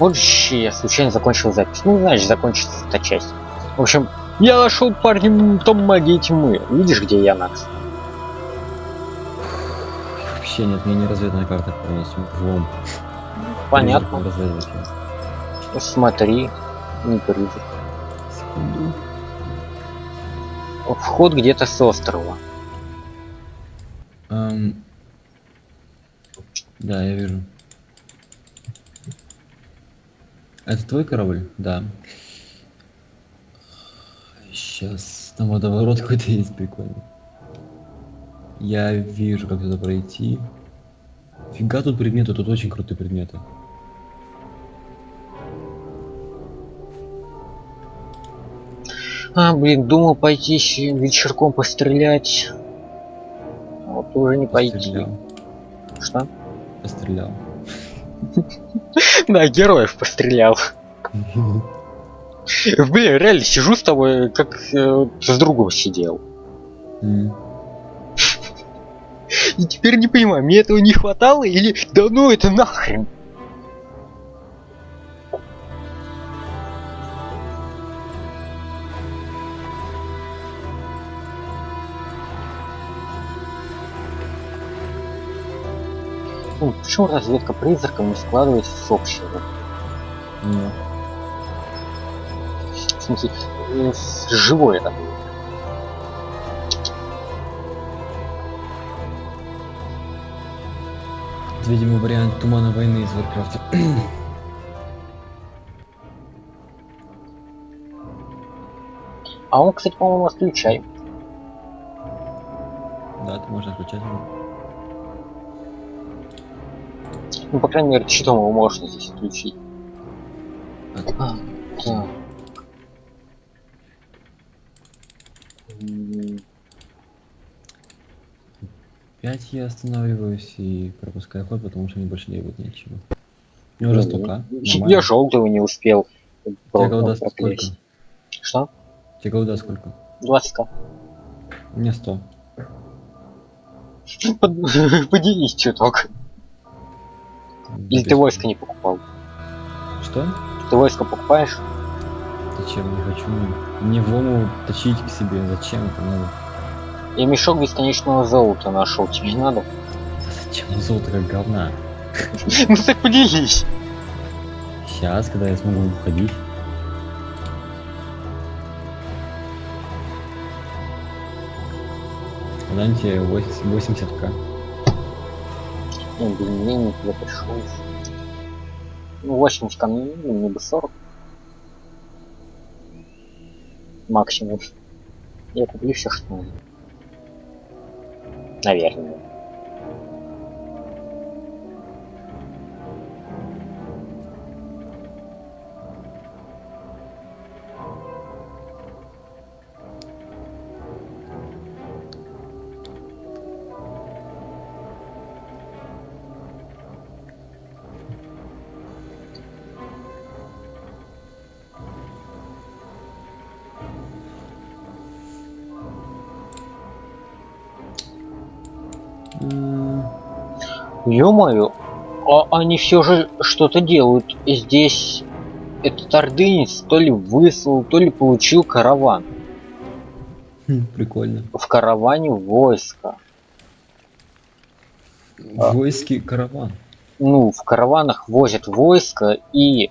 Позже я случайно закончил запись. Ну, знаешь, закончится эта часть. В общем, я нашел парень том магии тьмы. Видишь, где я, Накс? Вообще нет, мне не разведана карта полностью. Влом. Понятно. Смотри, не призрак. Секунду. Вход где-то с острова. Ам, Да, я вижу. Это твой корабль? Да. Сейчас там водоворот какой-то есть прикольный. Я вижу, как туда пройти. Фига тут предметы, тут очень крутые предметы. А, блин, думал пойти вечерком пострелять. А Вот уже не пойти. Пострелял. Что? Пострелял. Да, героев пострелял. Блин, реально сижу с тобой, как э, с другом сидел. М. И теперь не понимаю, мне этого не хватало или да ну это нахрен. Почему разведка призраком не складывается с общего? Ну, В смысле, э, с живой это было. видимо, вариант тумана войны из Варкрафта. А он, кстати, по-моему, отключай. Да, ты можно включать его. Ну, по крайней мере, щитом его можно здесь. А, так. М, Пять я останавливаюсь и пропускаю ход, потому что мне больше делать нечего. У меня уже ну, столько. Я желтого не успел. Тебе голда сколько? Что? Тебе голда сколько? 20 к У меня 100. Поделись чуток. Или ты войско не покупал? Что? Ты войско покупаешь? Зачем? Не хочу. Мне влому точить к себе. Зачем это надо? Я мешок бесконечного золота нашел. Тебе не надо? Да зачем золото как говна? Ну так поделись. Сейчас, когда я смогу уходить. Дам тебе 80к. Блин, я не туда пришел. Ну, 80 ко мне, бы 40. Максимум. Я куплю все, что надо. Наверное. Ё-моё, а они все же что-то делают. Здесь этот ордынец то ли выслал, то ли получил караван. хм, Прикольно. В караване войска. А. Войски караван. Ну, в караванах возят войско и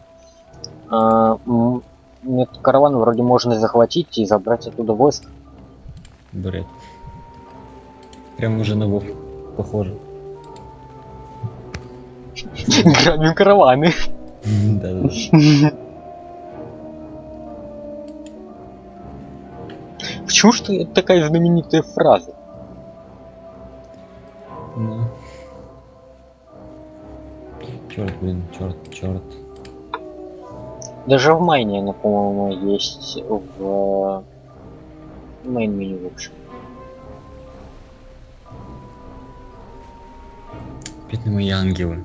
м, этот караван вроде можно захватить и забрать оттуда войско. Бред. Прям уже на Вов похоже. Грабим караваны. Да-да. Почему что это такая знаменитая фраза? Ну. Черт, блин, черт, черт. Даже в майне она, по-моему, есть в мейн меню, в общем. Бедные мои ангелы.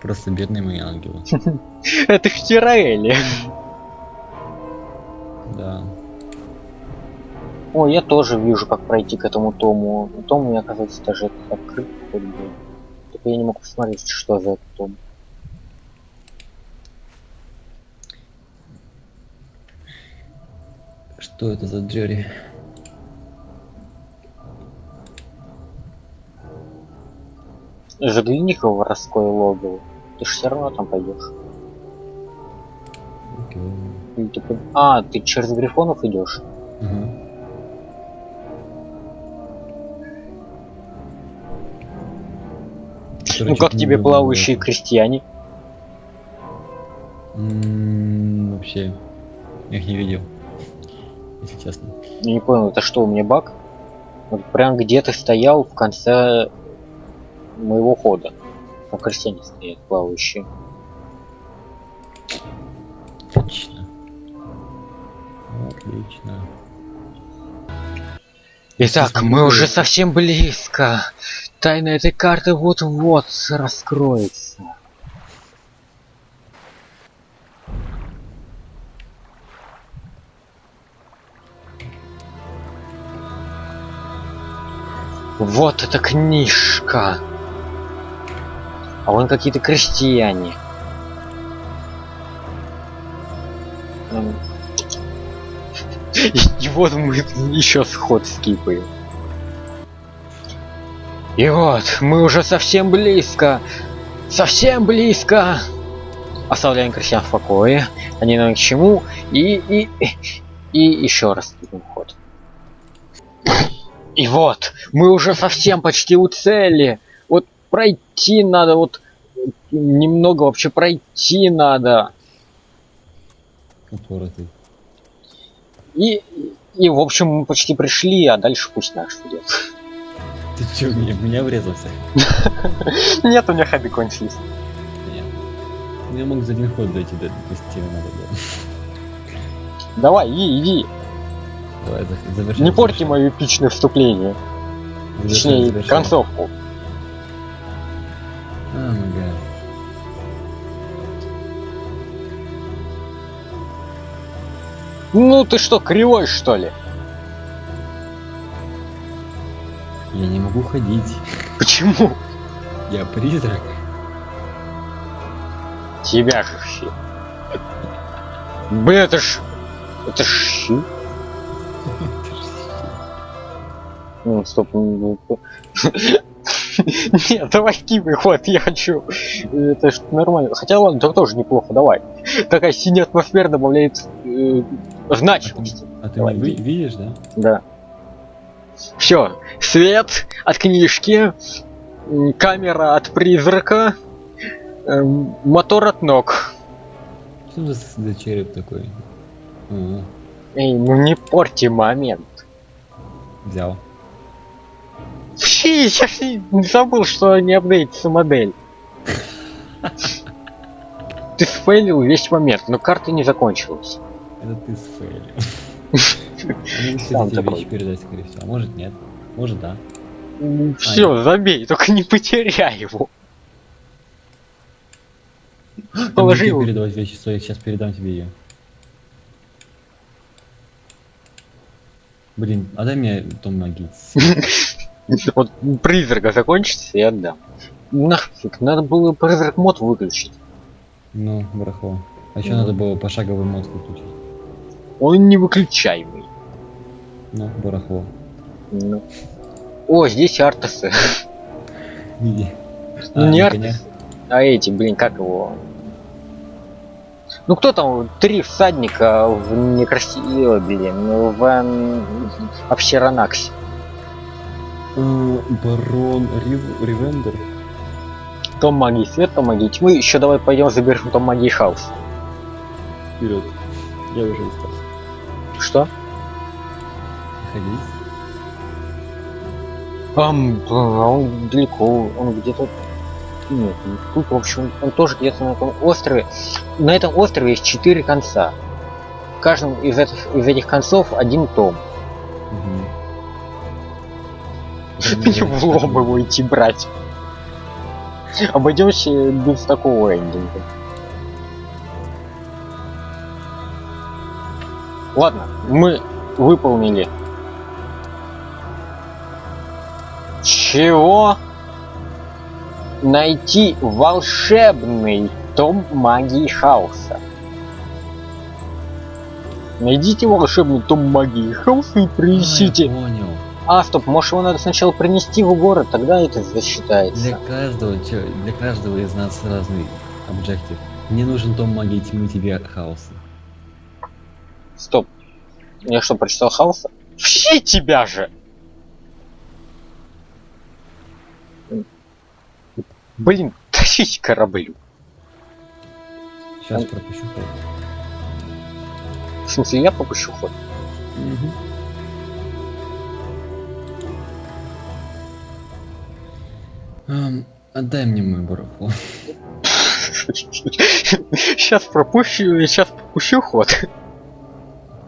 Просто бедные мои ангелы. Это в Тираэле. Да. О, я тоже вижу, как пройти к этому тому. Том у меня, оказывается, даже открыт. Только я не могу посмотреть, что за этот том. Что это за джерри? Жгли Никого воровское логово. Ты ж все равно там пойдешь. Окей. Или ты под- А, ты через грифонов идешь? Ага. Ну Короче, как тебе плавающие было. крестьяне? М, Вообще, я их не видел. Если честно. Я не понял, это что, у меня баг? Вот прям где ты стоял в конце моего хода. Там крестьяне стоят плавающие. Отлично. Отлично. Итак, мы уже совсем близко. Тайна этой карты вот-вот раскроется. Вот эта книжка. А вон какие-то крестьяне. М. И вот мы еще сход скипаем. И вот, мы уже совсем близко. Совсем близко. Оставляем крестьян в покое. Они нам к чему. И, и, и еще раз идем ход. И вот, мы уже совсем почти у цели. Вот пройти надо, вот немного вообще пройти надо. Упоротый. И, и в общем мы почти пришли, а дальше пусть наш идет. Ты чё, меня, меня врезался? Нет, у меня ходы кончились. Я мог за один ход дойти до, стены надо было. Давай, иди, иди. Давай, за- завершим. Не порти мое эпичное вступление. Точнее, концовку. Ну ты что, кривой что ли? Я не могу ходить. Почему? Я призрак. Тебя же щи. Блин, это ж... Это ж щи. Ну, стоп. ну, ну, Нет, давай кивай, ход, я хочу. Это ж нормально. Хотя ладно, это тоже неплохо, давай. Такая синяя атмосфера добавляет значимости. А ты ви- иди. видишь, да? Да. Все. Свет от книжки. Камера от призрака. эм, Мотор от ног. Что за, за череп такой? А, Эй, ну не порти момент. взял. Фи, ж не забыл, что не апдейтится модель. Ты сфейлил весь момент, но карта не закончилась. Это ты сфейлил. Я могу, тебе вещи передать, скорее всего. А может нет. Может да. Все, забей, только не потеряй его. Положи его. передавать вещи, я сейчас передам тебе ее. Блин, а дай мне Том Магитс. Вот призрака закончится и отдам. Нафиг, надо было призрак мод выключить. Ну, барахло. А еще Ну. надо было пошаговый мод выключить. Он невыключаемый. Ну, барахло. Ну. О, здесь артасы. Ну, А, не на арт- коня? А эти, блин, как его? Ну кто там? Три всадника в некрасивой, блин, ну, в Апсиранаксе. Э, Барон Рив- Ривендер. Том магии свет, том магии тьмы. Еще давай пойдем заберем том магии хаос. Вперед. Я уже устал. Что? Ходить. Ам, блин, а он далеко, он где-то... Нет, не тут, в общем, он тоже где-то на этом острове. На этом острове есть четыре конца. В каждом из этих, из этих концов один том. Мгм. Не в лоб его идти брать. Обойдемся без такого эндинга. Ладно, мы выполнили. Чего? Найти волшебный том магии хаоса. Найдите волшебный том магии хаоса и принесите. я понял. А, стоп, может его надо сначала принести в город, тогда это Для засчитается. каждого, чё- для каждого из нас разный объектив. Мне нужен том магии тьмы, тебе хаоса. Стоп. Я что, прочитал хаоса? Все тебя же! Блин, тащить кораблю. Сейчас пропущу ход. В смысле, я попущу ход. Мгм. Ам, отдай мне мой барахло. Сейчас пропущу, сейчас попущу ход.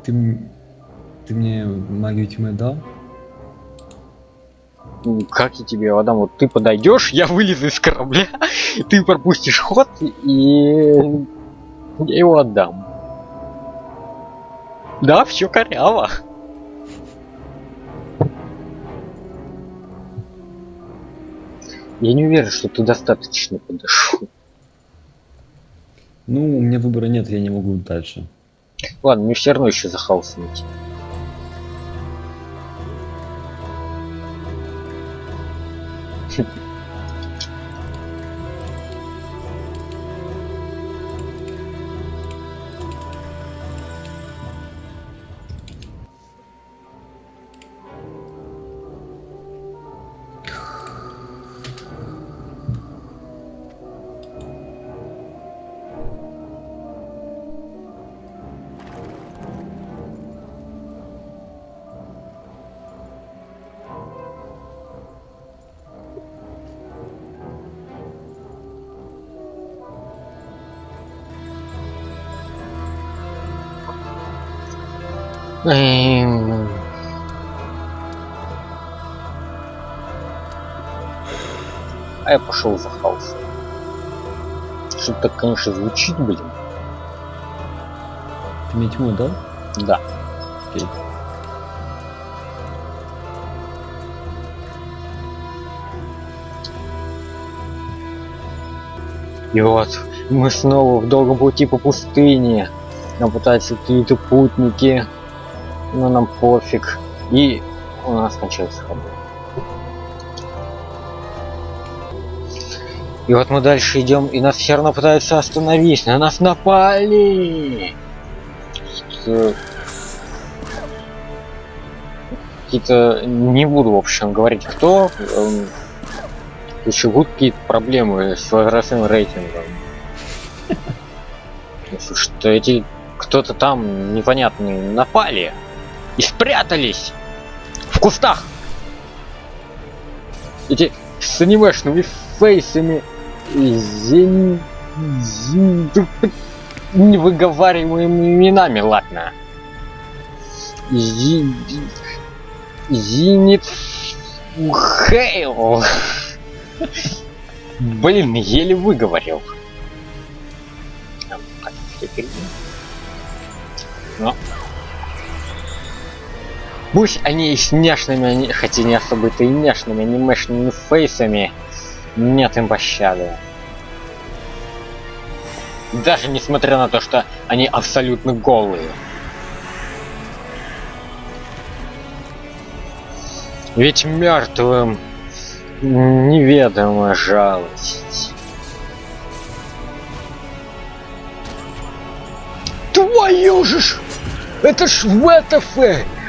Ты, ты мне магию тьмы дал? Ну, Как я тебе отдам? Вот ты подойдешь, я вылезу из корабля, ты пропустишь ход, и я его отдам. Да, все коряво. Я не уверен, что ты достаточно подошел. Ну, у меня выбора нет, я не могу дальше. Ладно, мне все равно еще за хаосом идти. Эм, А я пошел за хаос. Что-то так, конечно, звучит, блин. Ты мне тьму дал? Да. Окей. И вот мы снова в долгом пути по пустыне. Нам пытаются какие-то путники. Но нам пофиг. И у нас кончается ходы. И вот мы дальше идем, и нас все равно пытаются остановить. На нас напали! Какие-то... Не буду, в общем, говорить, кто. эм, еще будут какие-то проблемы с возрастным рейтингом. Потому Что эти кто-то там непонятные напали и спрятались в кустах. Эти с анимешными фейсами и зен... зен- невыговариваемыми именами, ладно. Зи... Зенит Хейл. Блин, еле выговорил. Но. Пусть они и с няшными, хотя не особо-то и няшными анимешными фейсами, нет им пощады. Даже несмотря на то, что они абсолютно голые. Ведь мертвым неведома жалость. Твою же ж! Это ж ВТФ!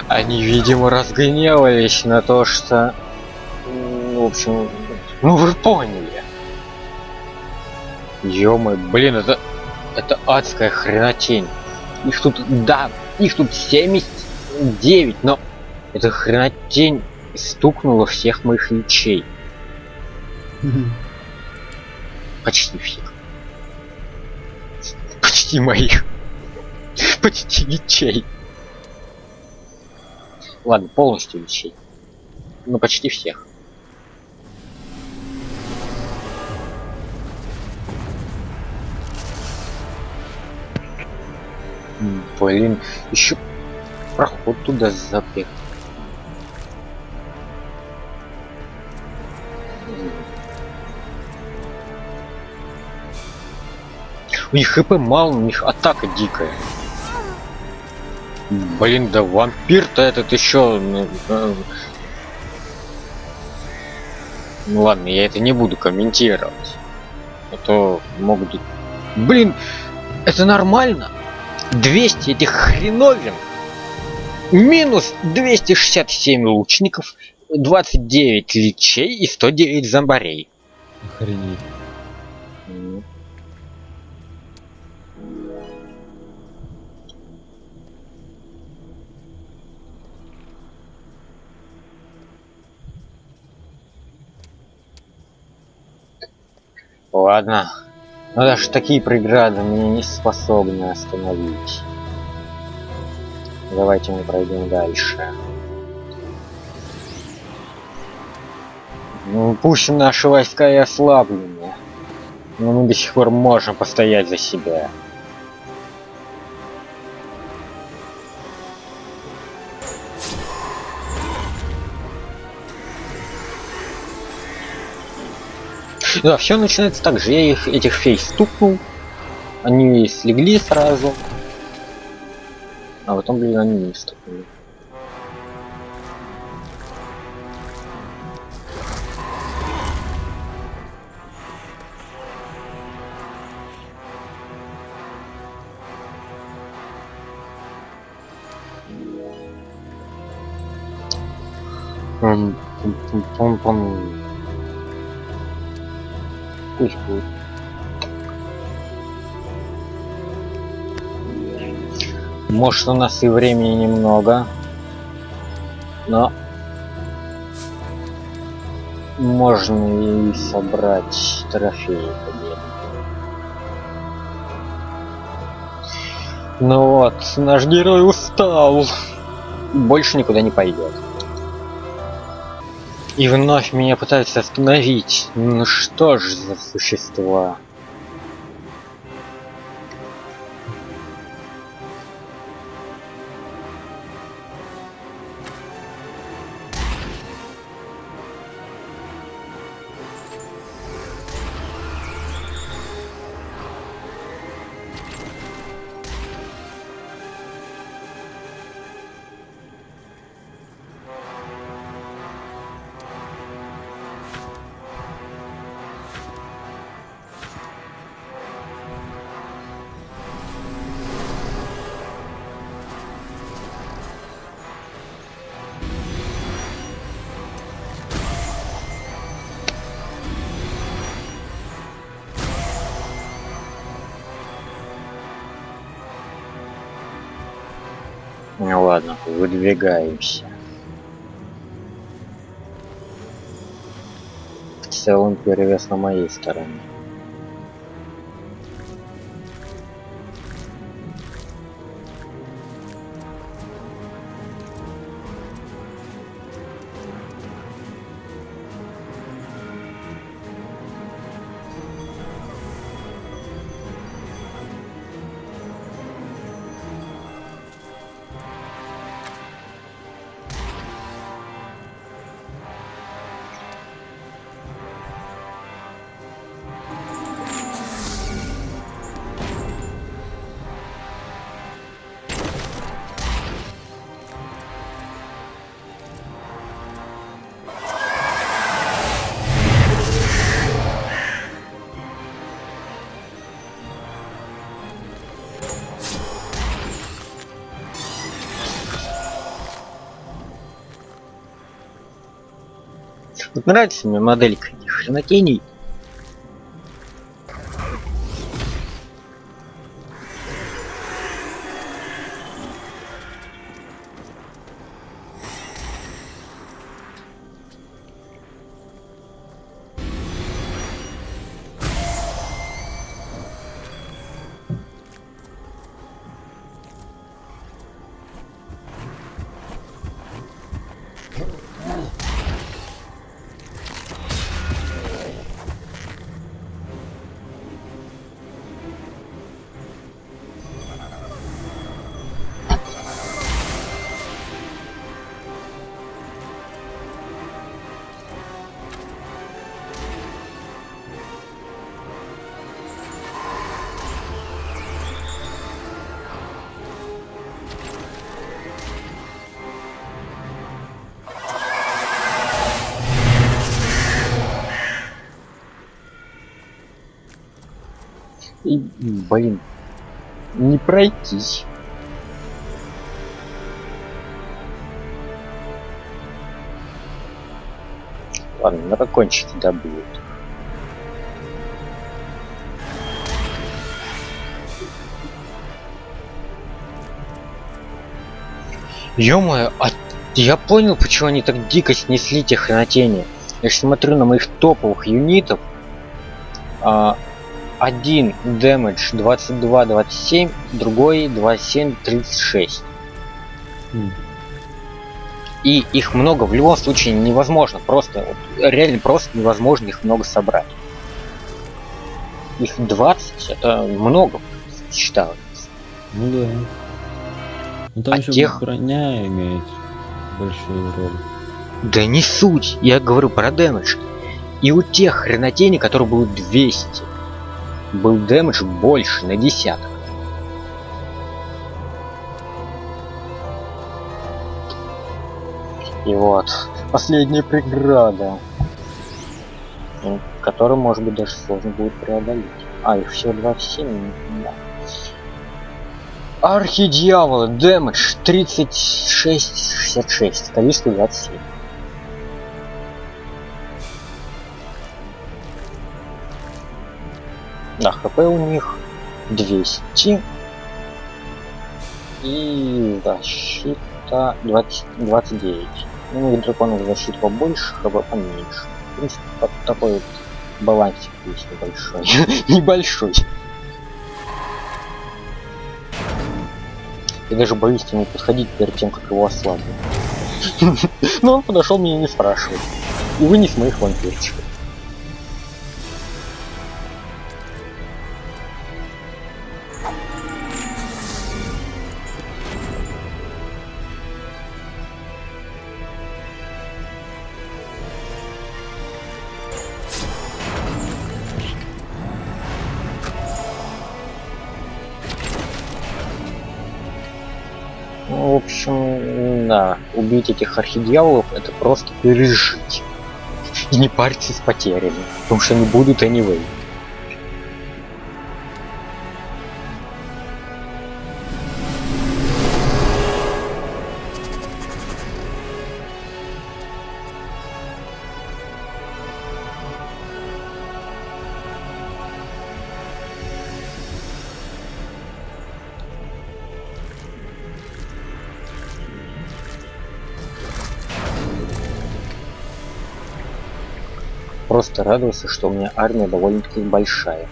Они, видимо, разгневались на то, что... м, В общем, ну вы поняли. ё блин, это... Это адская хренотень. Их тут, да, их тут 79, но эта хренотень стукнула всех моих ячей. Почти всех. Почти моих. Почти ячей. Ладно, полностью ячей. Ну, почти всех. Блин, еще проход туда запрет. У них хп мало, у них атака дикая. Блин, да вампир-то этот еще. Ну, э, ну ладно, я это не буду комментировать. А то могут... Блин, это нормально? 200 этих хреновин. Минус 267 лучников, 29 личей и 109 зомбарей. Охренеть. Ладно. Но даже такие преграды меня не способны остановить. Давайте мы пройдем дальше. Ну, пусть наши войска и ослаблены, но мы до сих пор можем постоять за себя. Да, все начинается так же. Я их, этих фей стукнул. Они слегли сразу. А потом, блин, они не стукнули. Пум, пум, пум, пум. Пусть будет. Может у нас и времени немного, но можно и собрать трофеи. Ну вот, наш герой устал. Больше никуда не пойдет. И вновь меня пытаются остановить. Ну что ж за существа? Ну ладно, выдвигаемся. В целом перевес на моей стороне. Вот нравится мне моделька этих хренотений. И, блин, не пройтись. Ладно, на дракончики добьют. Ё-моё, а я понял, почему они так дико снесли те хренотения. Я смотрю на моих топовых юнитов. А, один дэмэдж 22-27, другой 27-36. М. И их много, в любом случае невозможно, просто, реально просто невозможно их много собрать. Их 20, это много, считаю. Ну да. Ну там А еще тех- броня имеет большую роль. Да не суть, я говорю про дэмэдж. И у тех хренотений, которые был 200, был дэмэдж больше на десяток. И вот, последняя преграда, которую, может быть, даже сложно будет преодолеть. А, их всего 27, да. Архидьяволы, дэмэдж 36-66, количество 27. Да, хп у них 200. И защита 20, 29. Ну, у них драконов защита побольше, хп поменьше. В принципе, такой вот балансик есть небольшой. небольшой. Я даже боюсь к нему подходить перед тем, как его ослаблю. Но он подошел меня не спрашивает. И вынес моих вампирчиков. Ну, в общем, да, убить этих архидьяволов это просто пережить. И не париться с потерями, потому что они будут anyway. Просто радовался, что у меня армия довольно-таки большая.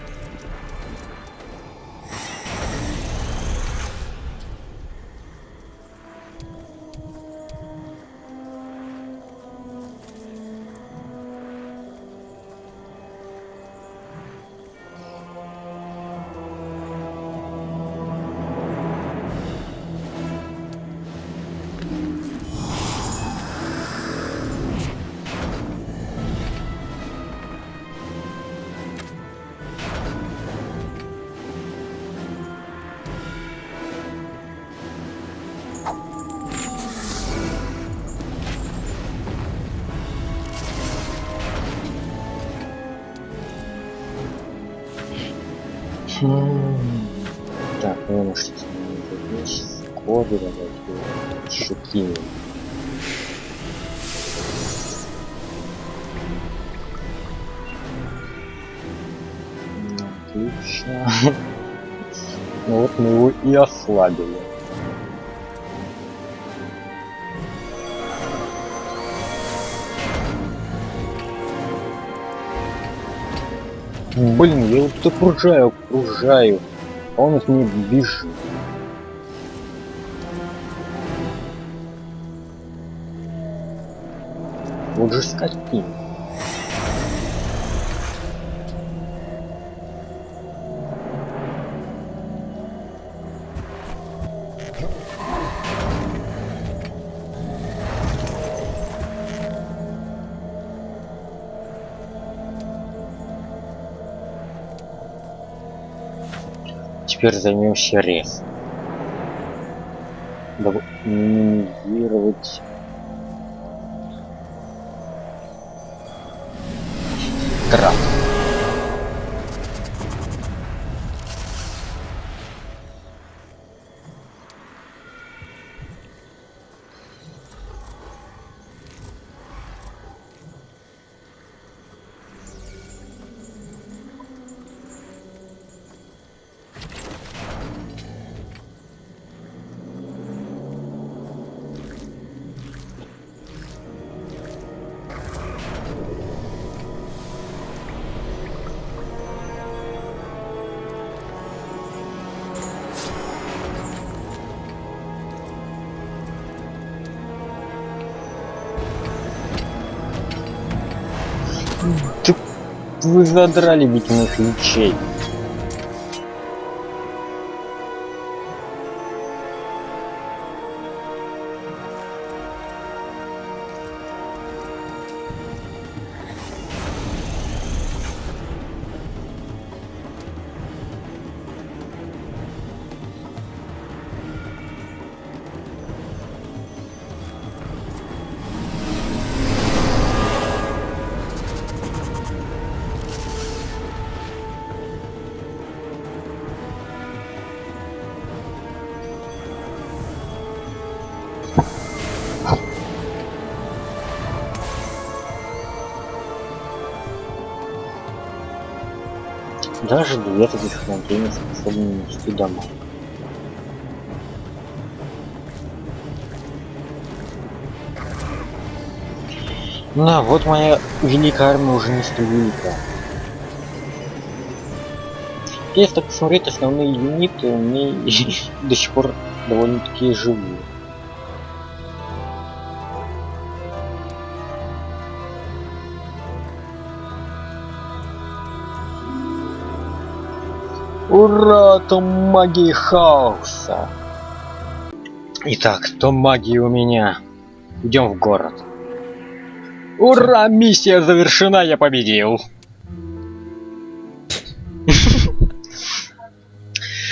Так, ну может здесь коды давайте кинем. Ну, Отлично. Ну вот мы его и ослабили. Блин, я вот тут окружаю, окружаю. Он от меня бежит. Вот же скотин. Теперь займемся рез. Дабы Вы задрали ведь моих лечей. Даже две таких хранения способны нести домой. На, вот моя великая армия уже не столь велика. Если так посмотреть, основные юниты меня до сих пор довольно-таки живые. Ура, том магии хаоса. Итак, том магии у меня. Идем в город. Ура, миссия завершена, я победил.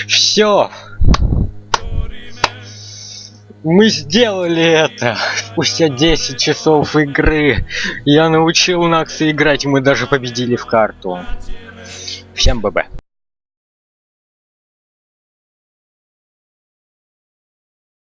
Все. Мы сделали это. Спустя 10 часов игры. Я научил Накса играть, мы даже победили в карту. Всем ББ.